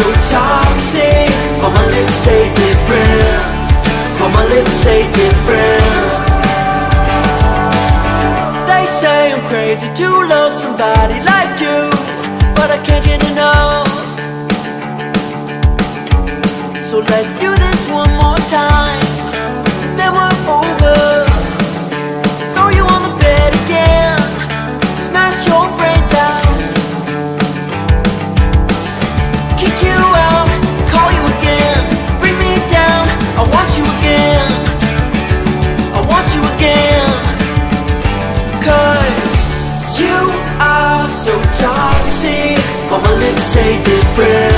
so toxic. All my lips say different All my lips say different They say I'm crazy to love somebody like you But I can't get enough. So let's do so toxic, all my lips say different.